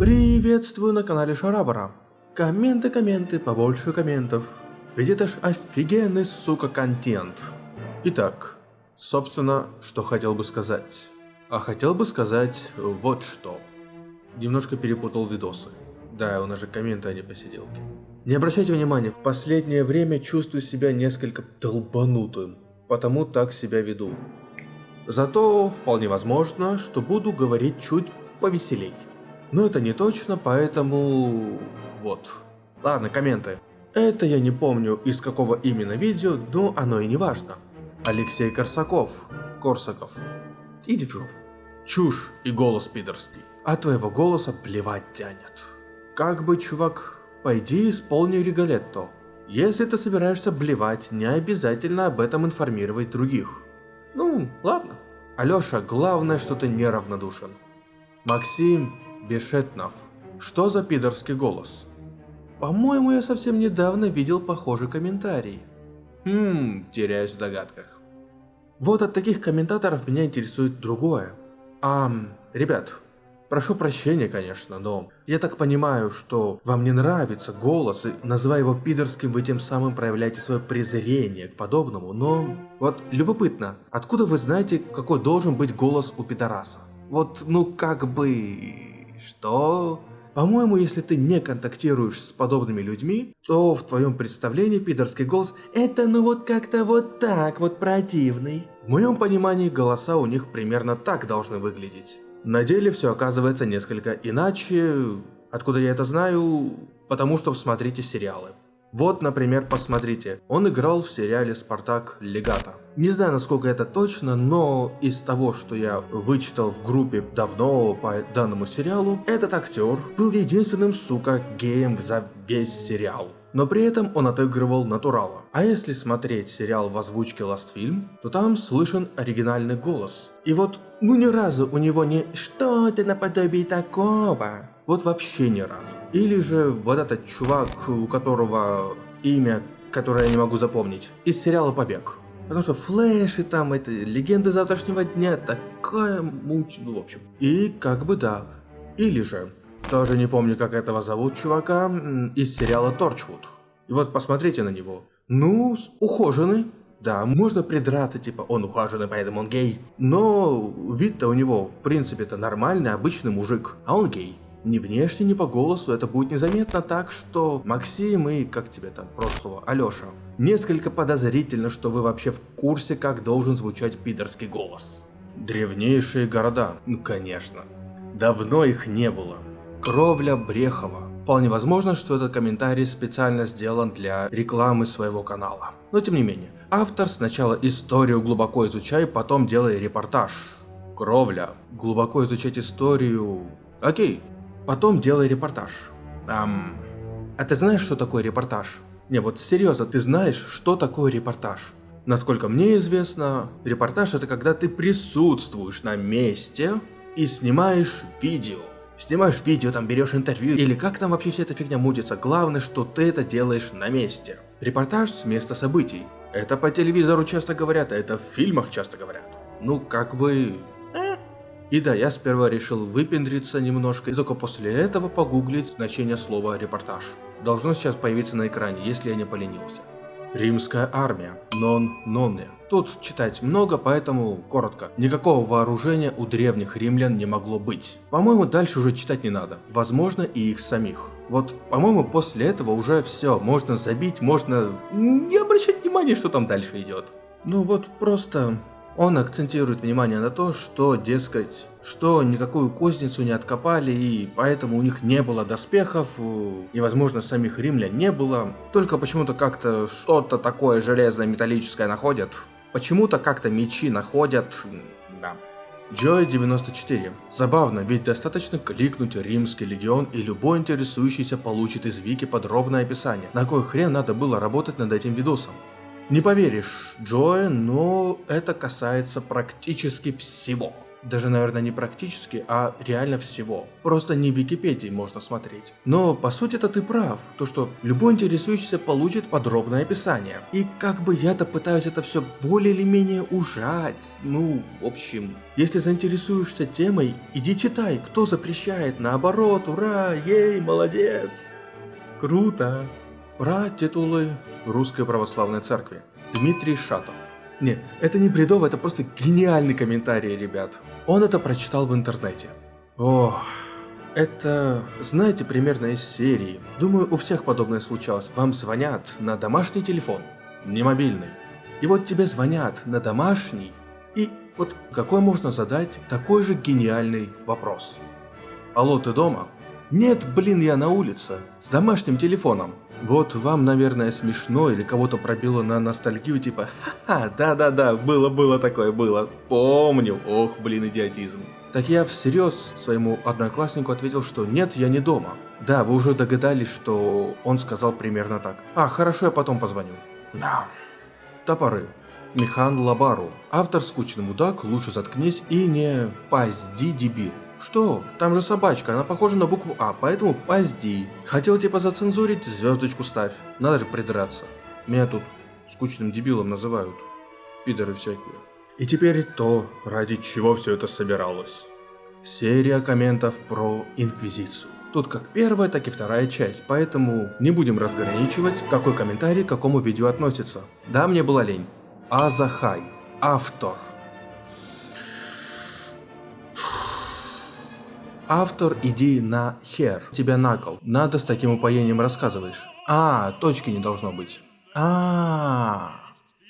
Приветствую на канале Шарабара. Комменты, комменты, побольше комментов. Ведь это ж офигенный, сука, контент. Итак, собственно, что хотел бы сказать. А хотел бы сказать вот что. Немножко перепутал видосы. Да, у нас же комменты, а не посиделки. Не обращайте внимания, в последнее время чувствую себя несколько долбанутым, потому так себя веду. Зато вполне возможно, что буду говорить чуть повеселей. Но это не точно, поэтому... вот. Ладно, комменты. Это я не помню из какого именно видео, но оно и не важно. Алексей Корсаков. Корсаков. Иди в жопу. Чушь и голос пидорский. А твоего голоса плевать тянет. Как бы, чувак, пойди исполни Риголетто. Если ты собираешься блевать, не обязательно об этом информировать других. Ну, ладно. Алёша, главное, что ты неравнодушен. Максим Бешетнов. Что за пидорский голос? По-моему, я совсем недавно видел похожий комментарий. Хм, теряюсь в догадках. Вот от таких комментаторов меня интересует другое. А, ребят, прошу прощения, конечно, но я так понимаю, что вам не нравится голос, и называя его пидорским, вы тем самым проявляете свое презрение к подобному, но вот любопытно, откуда вы знаете, какой должен быть голос у пидораса? Вот, ну как бы... Что? По-моему, если ты не контактируешь с подобными людьми, то в твоем представлении пидорский голос это ну вот как-то вот так вот противный. В моем понимании голоса у них примерно так должны выглядеть. На деле все оказывается несколько иначе. Откуда я это знаю? Потому что смотрите сериалы. Вот, например, посмотрите, он играл в сериале «Спартак Легата». Не знаю, насколько это точно, но из того, что я вычитал в группе давно по данному сериалу, этот актер был единственным, сука, геем за весь сериал. Но при этом он отыгрывал натурала. А если смотреть сериал в озвучке Last то там слышен оригинальный голос. И вот, ну ни разу у него не «что-то наподобие такого», вот вообще ни разу. Или же вот этот чувак, у которого имя, которое я не могу запомнить, из сериала «Побег». Потому что флеши там, это легенды завтрашнего дня, такая муть, ну в общем. И как бы да. Или же, тоже не помню, как этого зовут чувака, из сериала Торчвуд. И вот посмотрите на него. Ну, ухоженный. Да, можно придраться, типа, он ухоженный, поэтому он гей. Но вид-то у него, в принципе-то, нормальный, обычный мужик. А он гей. Ни внешне, ни по голосу это будет незаметно так, что Максим и, как тебе там, прошлого, Алёша. Несколько подозрительно, что вы вообще в курсе, как должен звучать пидорский голос. Древнейшие города, ну конечно. Давно их не было. Кровля Брехова. Вполне возможно, что этот комментарий специально сделан для рекламы своего канала. Но тем не менее, автор сначала историю глубоко изучай, потом делай репортаж. Кровля. Глубоко изучать историю... Окей, Потом делай репортаж. Ам... А ты знаешь, что такое репортаж? Не, вот серьезно, ты знаешь, что такое репортаж? Насколько мне известно, репортаж это когда ты присутствуешь на месте и снимаешь видео. Снимаешь видео, там берешь интервью, или как там вообще вся эта фигня мутится, главное, что ты это делаешь на месте. Репортаж с места событий. Это по телевизору часто говорят, а это в фильмах часто говорят. Ну, как бы, и да, я сперва решил выпендриться немножко, и только после этого погуглить значение слова «репортаж». Должно сейчас появиться на экране, если я не поленился. Римская армия. Нон-нонне. Тут читать много, поэтому коротко. Никакого вооружения у древних римлян не могло быть. По-моему, дальше уже читать не надо. Возможно, и их самих. Вот, по-моему, после этого уже все. Можно забить, можно не обращать внимания, что там дальше идет. Ну вот, просто он акцентирует внимание на то, что, дескать, что никакую кузницу не откопали, и поэтому у них не было доспехов, и, возможно, самих римлян не было. Только почему-то как-то что-то такое железное, металлическое находят. Почему-то как-то мечи находят... Да. Joy 94. Забавно, ведь достаточно кликнуть Римский легион и любой интересующийся получит из вики подробное описание. На кой хрен надо было работать над этим видосом? Не поверишь, Джоэ, но это касается практически всего. Даже, наверное, не практически, а реально всего. Просто не в Википедии можно смотреть. Но, по сути это ты прав. То, что любой интересующийся получит подробное описание. И как бы я-то пытаюсь это все более или менее ужать. Ну, в общем, если заинтересуешься темой, иди читай, кто запрещает. Наоборот, ура, ей, молодец. Круто. Ура, титулы Русской Православной Церкви. Дмитрий Шатов. Не, это не бредово, это просто гениальный комментарий, ребят. Он это прочитал в интернете. Ох, это, знаете, примерно из серии. Думаю, у всех подобное случалось. Вам звонят на домашний телефон, не мобильный. И вот тебе звонят на домашний, и вот какой можно задать такой же гениальный вопрос. Алло, ты дома? Нет, блин, я на улице, с домашним телефоном. Вот вам, наверное, смешно или кого-то пробило на ностальгию, типа «Ха-ха, да-да-да, было-было такое, было, помню, ох, блин, идиотизм». Так я всерьез своему однокласснику ответил, что нет, я не дома. Да, вы уже догадались, что он сказал примерно так. А, хорошо, я потом позвоню. Да. Топоры. Михан Лабару. Автор «Скучный мудак», «Лучше заткнись» и не «Пазди, дебил». Что? Там же собачка, она похожа на букву А, поэтому позди. Хотел типа зацензурить, звездочку ставь. Надо же придраться. Меня тут скучным дебилом называют. Пидоры всякие. И теперь то, ради чего все это собиралось. Серия комментов про Инквизицию. Тут как первая, так и вторая часть, поэтому не будем разграничивать, какой комментарий к какому видео относится. Да, мне была лень. Азахай. Автор. Автор идеи на хер. Тебя накол. Надо с таким упоением рассказываешь. А, точки не должно быть. А,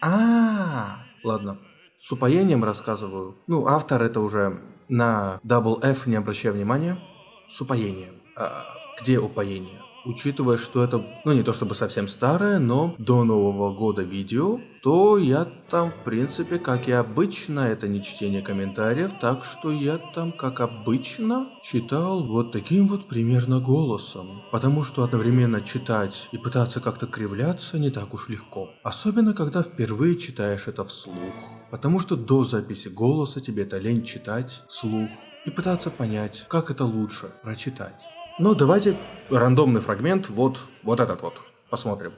а. Ладно. С упоением рассказываю. Ну, автор это уже на Double F не обращая внимания. С упоением. А, где упоение? Учитывая, что это, ну не то чтобы совсем старое, но до Нового года видео, то я там, в принципе, как и обычно, это не чтение комментариев, так что я там, как обычно, читал вот таким вот примерно голосом. Потому что одновременно читать и пытаться как-то кривляться не так уж легко. Особенно, когда впервые читаешь это вслух. Потому что до записи голоса тебе это лень читать вслух и пытаться понять, как это лучше прочитать. Но давайте рандомный фрагмент, вот, вот этот вот, посмотрим.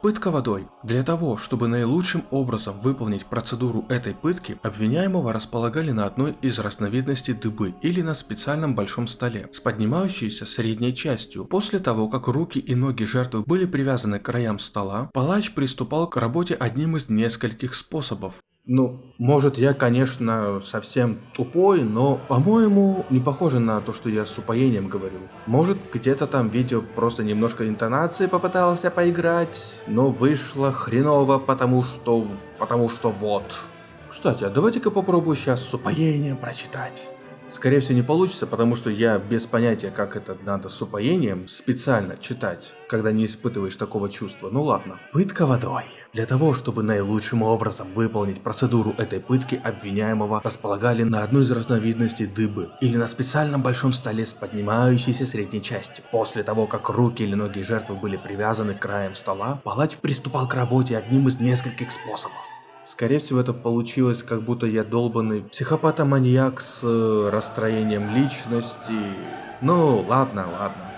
Пытка водой. Для того, чтобы наилучшим образом выполнить процедуру этой пытки, обвиняемого располагали на одной из разновидностей дыбы или на специальном большом столе, с поднимающейся средней частью. После того, как руки и ноги жертвы были привязаны к краям стола, палач приступал к работе одним из нескольких способов. Ну, может, я, конечно, совсем тупой, но, по-моему, не похоже на то, что я с упоением говорю. Может, где-то там видео просто немножко интонации попытался поиграть, но вышло хреново, потому что... потому что вот. Кстати, а давайте-ка попробую сейчас с упоением прочитать. Скорее всего не получится, потому что я без понятия, как это надо с упоением специально читать, когда не испытываешь такого чувства. Ну ладно. Пытка водой. Для того, чтобы наилучшим образом выполнить процедуру этой пытки, обвиняемого располагали на одной из разновидностей дыбы или на специальном большом столе с поднимающейся средней частью. После того, как руки или ноги жертвы были привязаны к краям стола, палач приступал к работе одним из нескольких способов. Скорее всего, это получилось, как будто я долбанный психопатоманьяк с э, расстроением личности. Ну, ладно, ладно.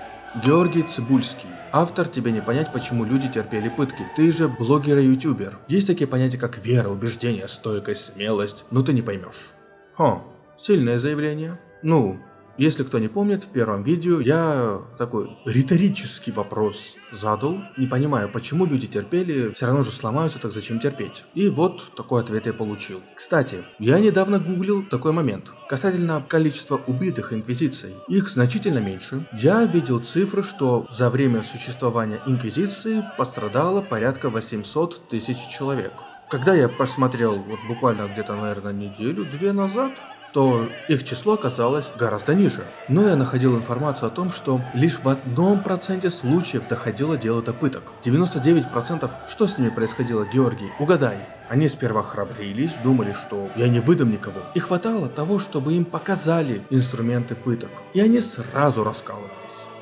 Георгий Цибульский. Автор тебе не понять, почему люди терпели пытки. Ты же блогер и ютубер. Есть такие понятия, как вера, убеждение, стойкость, смелость, но ты не поймешь. Хо, сильное заявление. Ну, если кто не помнит, в первом видео я такой риторический вопрос задал, не понимаю, почему люди терпели, все равно же сломаются, так зачем терпеть? И вот такой ответ я получил. Кстати, я недавно гуглил такой момент. Касательно количества убитых инквизицией, их значительно меньше. Я видел цифры, что за время существования инквизиции пострадало порядка 800 тысяч человек. Когда я посмотрел вот буквально где-то, наверное, неделю-две назад, то их число оказалось гораздо ниже. Но я находил информацию о том, что лишь в одном проценте случаев доходило дело до пыток. 99% что с ними происходило, Георгий? Угадай. Они сперва храбрились, думали, что я не выдам никого. И хватало того, чтобы им показали инструменты пыток. И они сразу раскалывались.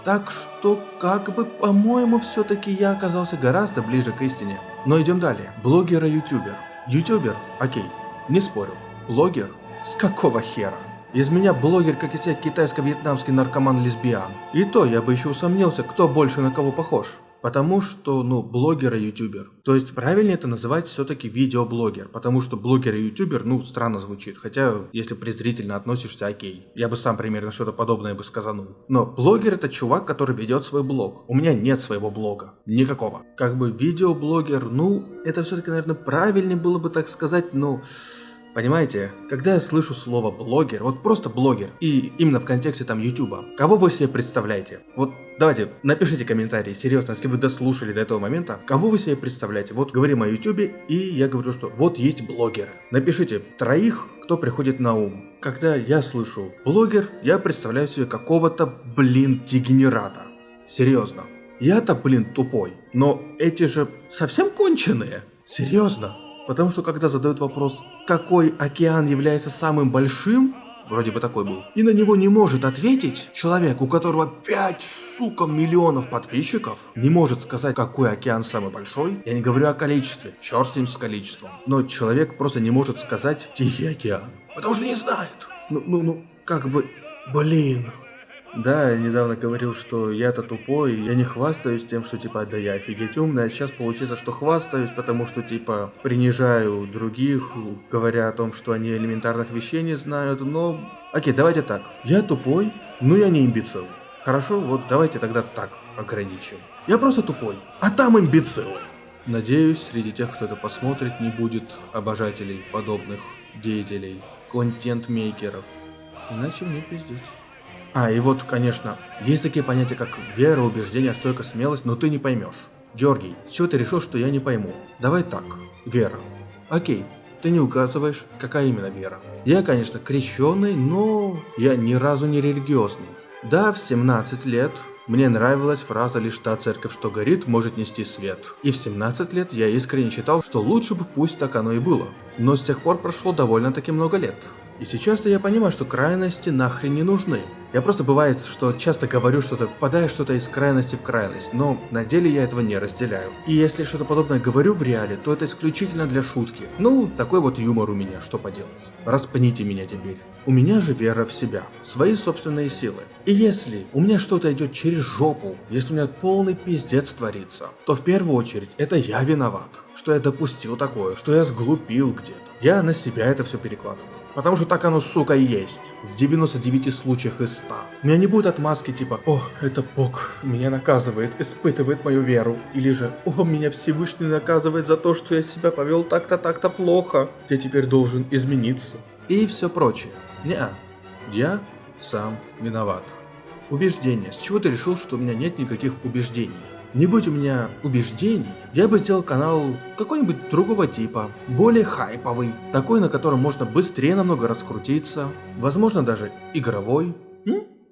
Так что, как бы, по-моему, все-таки я оказался гораздо ближе к истине. Но идем далее. Блогер и ютубер. Ютубер, окей, не спорю. Блогер С какого хера? Из меня блогер, как из себя китайско-вьетнамский наркоман-лесбиян. И то я бы еще усомнился, кто больше на кого похож. Потому что, ну, блогер и ютубер. То есть правильнее это называть все-таки видеоблогер, потому что блогер и ютубер, ну, странно звучит. Хотя, если презрительно относишься, окей. Я бы сам примерно что-то подобное бы сказанул. Но блогер это чувак, который ведет свой блог. У меня нет своего блога. Никакого. Как бы видеоблогер, ну, это все-таки, наверное, правильнее было бы так сказать, но... Понимаете, когда я слышу слово блогер, вот просто блогер, и именно в контексте там ютуба, кого вы себе представляете? Вот давайте, напишите комментарии, серьезно, если вы дослушали до этого момента, кого вы себе представляете? Вот говорим о ютубе, и я говорю, что вот есть блогеры. Напишите троих, кто приходит на ум. Когда я слышу блогер, я представляю себе какого-то, блин, дегенерата. Серьезно. Я-то, блин, тупой. Но эти же совсем конченые. Серьезно. Потому что когда задают вопрос, какой океан является самым большим, вроде бы такой был, и на него не может ответить человек, у которого 5, сука, миллионов подписчиков, не может сказать, какой океан самый большой, я не говорю о количестве, черт с ним с количеством, но человек просто не может сказать Тихий океан, потому что не знает. Ну, ну, ну, как бы, блин, да, я недавно говорил, что я-то тупой, я не хвастаюсь тем, что типа, да я офигеть умный, а сейчас получится, что хвастаюсь, потому что типа принижаю других, говоря о том, что они элементарных вещей не знают, но... Окей, давайте так. Я тупой, но я не имбецил. Хорошо, вот давайте тогда так ограничим. Я просто тупой, а там имбецилы. Надеюсь, среди тех, кто это посмотрит, не будет обожателей подобных деятелей, контент-мейкеров. Иначе мне пиздец. А, и вот, конечно, есть такие понятия, как вера, убеждение, стойкость, смелость, но ты не поймешь. Георгий, с чего ты решил, что я не пойму? Давай так. Вера. Окей, ты не указываешь, какая именно вера. Я, конечно, крещенный, но я ни разу не религиозный. Да, в 17 лет мне нравилась фраза «Лишь та церковь, что горит, может нести свет». И в 17 лет я искренне считал, что лучше бы пусть так оно и было. Но с тех пор прошло довольно-таки много лет. И сейчас-то я понимаю, что крайности нахрен не нужны. Я просто бывает, что часто говорю что-то, попадая что-то из крайности в крайность, но на деле я этого не разделяю. И если что-то подобное говорю в реале, то это исключительно для шутки. Ну, такой вот юмор у меня, что поделать. Распните меня теперь. У меня же вера в себя, свои собственные силы. И если у меня что-то идет через жопу, если у меня полный пиздец творится, то в первую очередь это я виноват, что я допустил такое, что я сглупил где-то. Я на себя это все перекладываю. Потому что так оно, сука, и есть. В 99 случаях из 100. У меня не будет отмазки типа «О, это Бог меня наказывает, испытывает мою веру». Или же «О, меня Всевышний наказывает за то, что я себя повел так-то, так-то плохо. Я теперь должен измениться». И все прочее. Не, я сам виноват. Убеждение. С чего ты решил, что у меня нет никаких убеждений? Не будь у меня убеждений, я бы сделал канал какой-нибудь другого типа, более хайповый, такой, на котором можно быстрее намного раскрутиться, возможно даже игровой.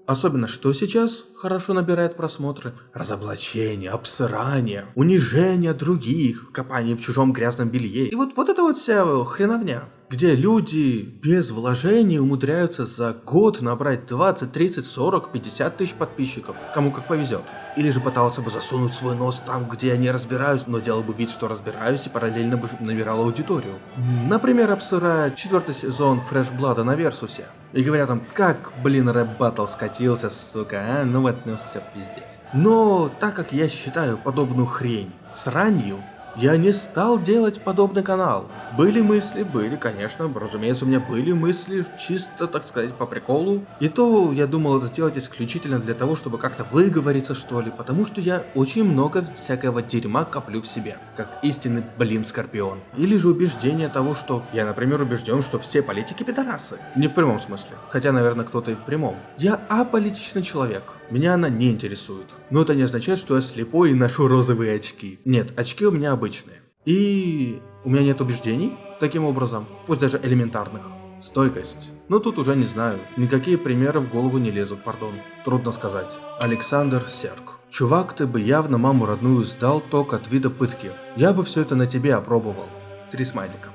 Особенно что сейчас хорошо набирает просмотры? Разоблачение, обсырание, унижение других, копание в чужом грязном белье. И вот, вот это вот вся хреновня где люди без вложений умудряются за год набрать 20, 30, 40, 50 тысяч подписчиков, кому как повезет. Или же пытался бы засунуть свой нос там, где я не разбираюсь, но делал бы вид, что разбираюсь и параллельно бы набирал аудиторию. Например, обсырая четвертый сезон Фреш Блада на Версусе. И говорят там, как, блин, рэп баттл скатился, сука, а, ну вот, ну все, пиздец. Но так как я считаю подобную хрень сранью, я не стал делать подобный канал. Были мысли, были, конечно, разумеется, у меня были мысли, чисто, так сказать, по приколу. И то я думал это сделать исключительно для того, чтобы как-то выговориться, что ли, потому что я очень много всякого дерьма коплю в себе, как истинный, блин, скорпион. Или же убеждение того, что я, например, убежден, что все политики пидорасы. Не в прямом смысле, хотя, наверное, кто-то и в прямом. Я аполитичный человек, меня она не интересует. Но это не означает, что я слепой и ношу розовые очки. Нет, очки у меня обычные. И у меня нет убеждений таким образом, пусть даже элементарных. Стойкость. Ну тут уже не знаю, никакие примеры в голову не лезут, пардон. Трудно сказать. Александр Серк. Чувак, ты бы явно маму родную сдал ток от вида пытки. Я бы все это на тебе опробовал. Три смайлика.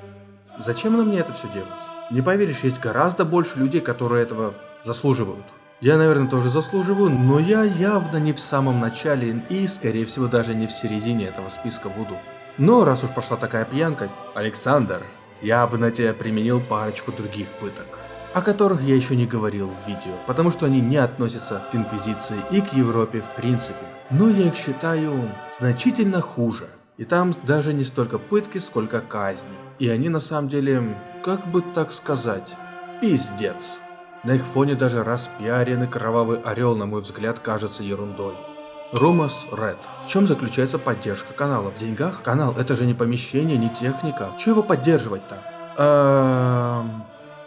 Зачем на мне это все делать? Не поверишь, есть гораздо больше людей, которые этого заслуживают. Я, наверное, тоже заслуживаю, но я явно не в самом начале и, скорее всего, даже не в середине этого списка буду. Но раз уж пошла такая пьянка, Александр, я бы на тебя применил парочку других пыток. о которых я еще не говорил в видео, потому что они не относятся к Инквизиции и к Европе в принципе. Но я их считаю значительно хуже. И там даже не столько пытки, сколько казни. И они на самом деле, как бы так сказать, пиздец. На их фоне даже распиаренный кровавый орел, на мой взгляд, кажется ерундой. Ромас Ред. В чем заключается поддержка канала? В деньгах? Канал это же не помещение, не техника. Чего его поддерживать-то? Эм...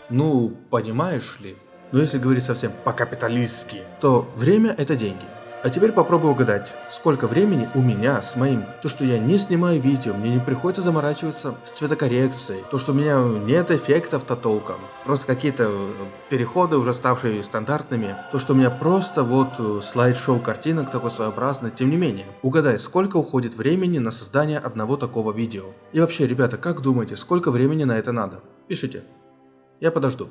Ну, понимаешь ли? Но если говорить совсем по-капиталистски, то время это деньги. А теперь попробуй угадать, сколько времени у меня с моим, то что я не снимаю видео, мне не приходится заморачиваться с цветокоррекцией, то что у меня нет эффектов-то толком, просто какие-то э, переходы уже ставшие стандартными, то что у меня просто вот э, слайд-шоу картинок такой своеобразный, тем не менее, угадай, сколько уходит времени на создание одного такого видео. И вообще, ребята, как думаете, сколько времени на это надо? Пишите. Я подожду.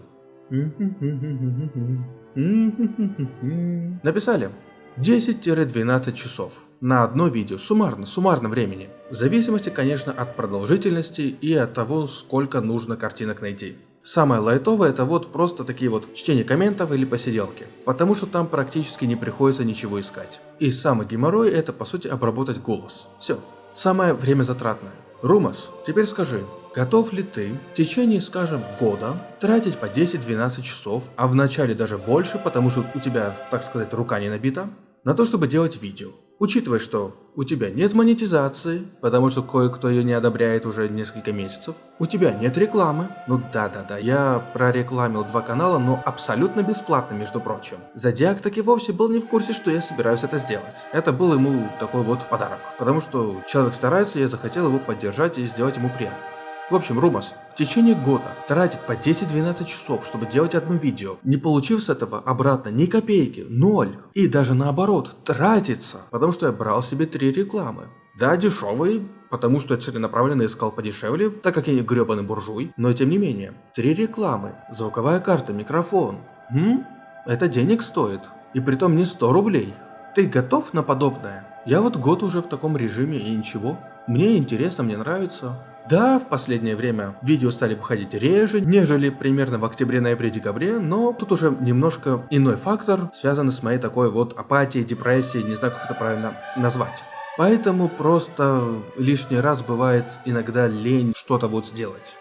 Написали? 10-12 часов на одно видео, суммарно, суммарно времени. В зависимости, конечно, от продолжительности и от того, сколько нужно картинок найти. Самое лайтовое это вот просто такие вот чтение комментов или посиделки, потому что там практически не приходится ничего искать. И самый геморрой это по сути обработать голос. Все. Самое время затратное. Румас, теперь скажи, Готов ли ты в течение, скажем, года тратить по 10-12 часов, а в начале даже больше, потому что у тебя, так сказать, рука не набита, на то, чтобы делать видео? Учитывая, что у тебя нет монетизации, потому что кое-кто ее не одобряет уже несколько месяцев, у тебя нет рекламы, ну да-да-да, я прорекламил два канала, но абсолютно бесплатно, между прочим. Зодиак таки вовсе был не в курсе, что я собираюсь это сделать. Это был ему такой вот подарок, потому что человек старается, я захотел его поддержать и сделать ему приятно. В общем, Румас, в течение года тратить по 10-12 часов, чтобы делать одно видео, не получив с этого обратно ни копейки, ноль. И даже наоборот, тратиться, потому что я брал себе три рекламы. Да, дешевые, потому что я целенаправленно искал подешевле, так как я не гребаный буржуй, но тем не менее. Три рекламы, звуковая карта, микрофон. М? Это денег стоит. И притом не 100 рублей. Ты готов на подобное? Я вот год уже в таком режиме и ничего. Мне интересно, мне нравится. Да, в последнее время видео стали выходить реже, нежели примерно в октябре-ноябре-декабре, но тут уже немножко иной фактор, связанный с моей такой вот апатией, депрессией, не знаю, как это правильно назвать. Поэтому просто лишний раз бывает иногда лень что-то вот сделать.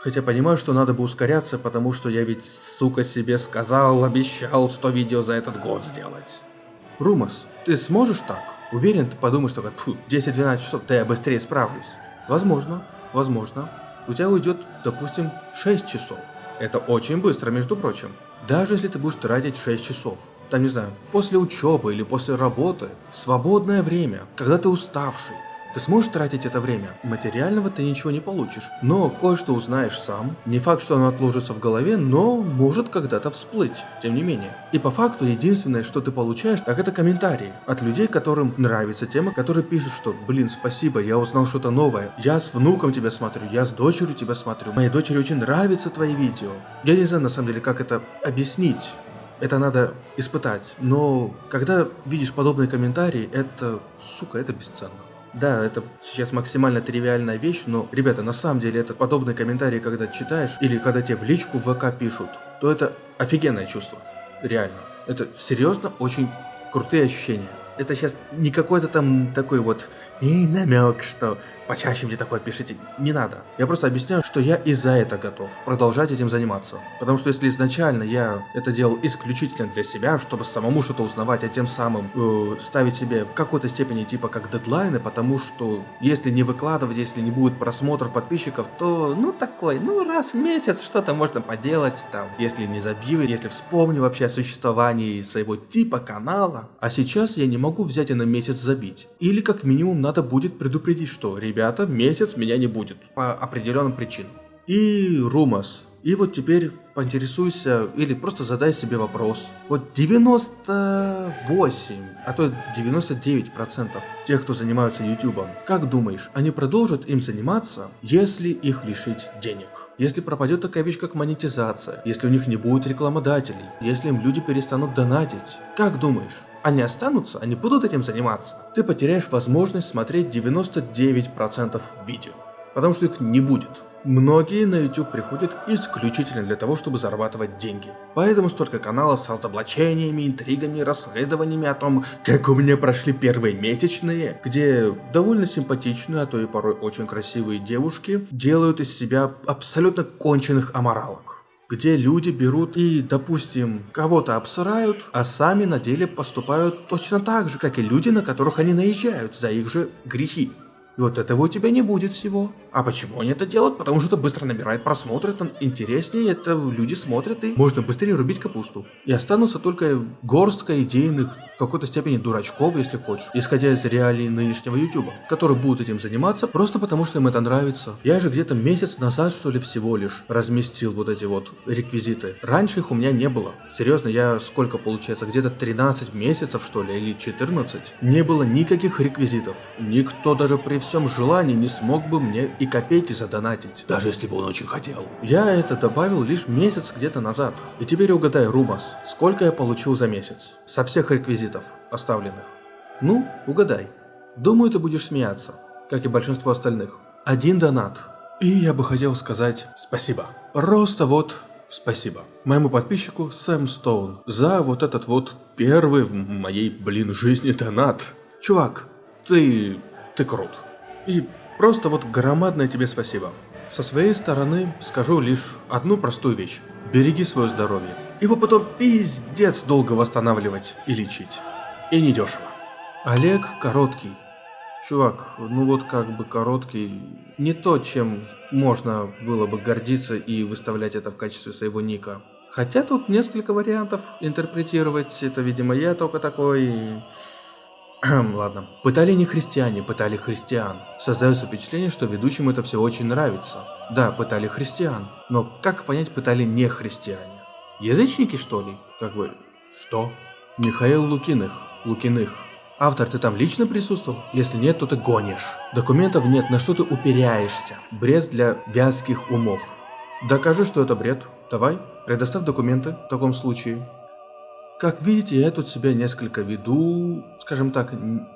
Хотя понимаю, что надо бы ускоряться, потому что я ведь, сука, себе сказал, обещал 100 видео за этот год сделать. Румас, ты сможешь так? Уверен, ты подумаешь, как 10-12 часов, да я быстрее справлюсь. Возможно, возможно, у тебя уйдет, допустим, 6 часов. Это очень быстро, между прочим. Даже если ты будешь тратить 6 часов. Там, не знаю, после учебы или после работы, свободное время, когда ты уставший, ты сможешь тратить это время? Материального ты ничего не получишь, но кое-что узнаешь сам. Не факт, что оно отложится в голове, но может когда-то всплыть, тем не менее. И по факту единственное, что ты получаешь, так это комментарии от людей, которым нравится тема, которые пишут, что блин, спасибо, я узнал что-то новое, я с внуком тебя смотрю, я с дочерью тебя смотрю, моей дочери очень нравятся твои видео. Я не знаю на самом деле, как это объяснить. Это надо испытать. Но когда видишь подобные комментарии, это, сука, это бесценно. Да, это сейчас максимально тривиальная вещь, но, ребята, на самом деле это подобные комментарии, когда читаешь, или когда тебе в личку в ВК пишут, то это офигенное чувство. Реально. Это серьезно очень крутые ощущения. Это сейчас не какой-то там такой вот и намек, что почаще мне такое пишите. Не надо. Я просто объясняю, что я и за это готов продолжать этим заниматься. Потому что если изначально я это делал исключительно для себя, чтобы самому что-то узнавать, а тем самым э, ставить себе в какой-то степени типа как дедлайны, потому что если не выкладывать, если не будет просмотров подписчиков, то ну такой, ну раз в месяц что-то можно поделать там, если не забью, если вспомню вообще о существовании своего типа канала. А сейчас я не могу взять и на месяц забить. Или как минимум надо будет предупредить, что ребята ребята, месяц меня не будет по определенным причинам. И Румас. И вот теперь поинтересуйся или просто задай себе вопрос. Вот 98, а то 99% тех, кто занимаются ютубом, как думаешь, они продолжат им заниматься, если их лишить денег? Если пропадет такая вещь, как монетизация, если у них не будет рекламодателей, если им люди перестанут донатить, как думаешь, они останутся, они будут этим заниматься, ты потеряешь возможность смотреть 99% видео, потому что их не будет. Многие на YouTube приходят исключительно для того, чтобы зарабатывать деньги. Поэтому столько каналов с разоблачениями, интригами, расследованиями о том, как у меня прошли первые месячные, где довольно симпатичные, а то и порой очень красивые девушки делают из себя абсолютно конченых аморалок где люди берут и, допустим, кого-то обсырают, а сами на деле поступают точно так же, как и люди, на которых они наезжают за их же грехи. И вот этого у тебя не будет всего. А почему они это делают? Потому что это быстро набирает просмотры, это интереснее, это люди смотрят и можно быстрее рубить капусту. И останутся только горстка идейных, в какой-то степени дурачков, если хочешь, исходя из реалий нынешнего ютуба, которые будут этим заниматься просто потому, что им это нравится. Я же где-то месяц назад, что ли, всего лишь разместил вот эти вот реквизиты. Раньше их у меня не было. Серьезно, я сколько получается, где-то 13 месяцев, что ли, или 14? Не было никаких реквизитов. Никто даже при всем желании не смог бы мне и копейки задонатить, даже если бы он очень хотел. Я это добавил лишь месяц где-то назад. И теперь угадай, Румас, сколько я получил за месяц? Со всех реквизитов, оставленных. Ну, угадай. Думаю, ты будешь смеяться, как и большинство остальных. Один донат. И я бы хотел сказать спасибо. Просто вот спасибо. Моему подписчику Сэм Стоун за вот этот вот первый в моей, блин, жизни донат. Чувак, ты... ты крут. И Просто вот громадное тебе спасибо. Со своей стороны скажу лишь одну простую вещь. Береги свое здоровье. Его потом пиздец долго восстанавливать и лечить. И недешево. Олег Короткий. Чувак, ну вот как бы Короткий не то, чем можно было бы гордиться и выставлять это в качестве своего ника. Хотя тут несколько вариантов интерпретировать, это видимо я только такой... Ладно. Пытали не христиане, пытали христиан. Создается впечатление, что ведущим это все очень нравится. Да, пытали христиан. Но как понять, пытали не христиане? Язычники, что ли? Как бы... Что? Михаил Лукиных. Лукиных. Автор, ты там лично присутствовал? Если нет, то ты гонишь. Документов нет, на что ты уперяешься? Бред для вязких умов. Докажи, что это бред. Давай, предоставь документы в таком случае. Как видите, я тут себя несколько веду, скажем так,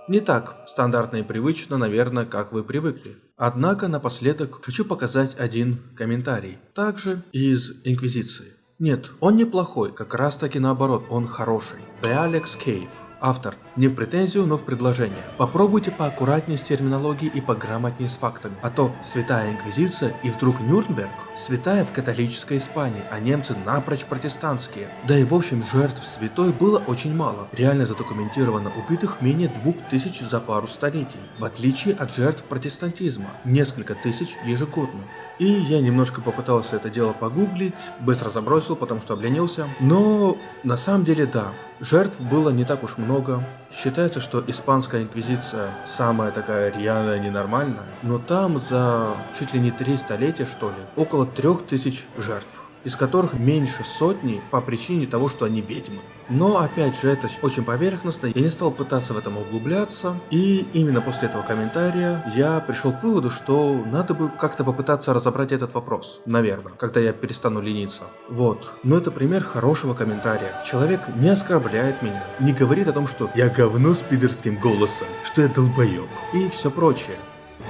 не так стандартно и привычно, наверное, как вы привыкли. Однако напоследок хочу показать один комментарий, также из Инквизиции. Нет, он неплохой, как раз таки наоборот, он хороший. The Alex Cave. Автор. Не в претензию, но в предложение. Попробуйте поаккуратнее с терминологией и пограмотнее с фактами. А то Святая Инквизиция и вдруг Нюрнберг. Святая в католической Испании, а немцы напрочь протестантские. Да и в общем жертв святой было очень мало. Реально задокументировано убитых менее двух тысяч за пару столетий. В отличие от жертв протестантизма. Несколько тысяч ежегодно. И я немножко попытался это дело погуглить, быстро забросил, потому что обленился. Но на самом деле да, жертв было не так уж много. Считается, что испанская инквизиция самая такая рьяная, ненормальная. Но там за чуть ли не три столетия что ли, около трех тысяч жертв из которых меньше сотни по причине того, что они ведьмы. Но опять же, это очень поверхностно, я не стал пытаться в этом углубляться, и именно после этого комментария я пришел к выводу, что надо бы как-то попытаться разобрать этот вопрос, наверное, когда я перестану лениться. Вот. Но это пример хорошего комментария. Человек не оскорбляет меня, не говорит о том, что я говно с пидорским голосом, что я долбоеб, и все прочее.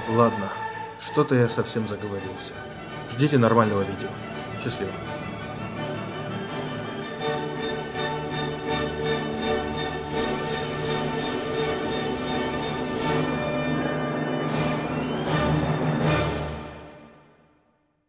Ладно, что-то я совсем заговорился. Ждите нормального видео. Счастливо.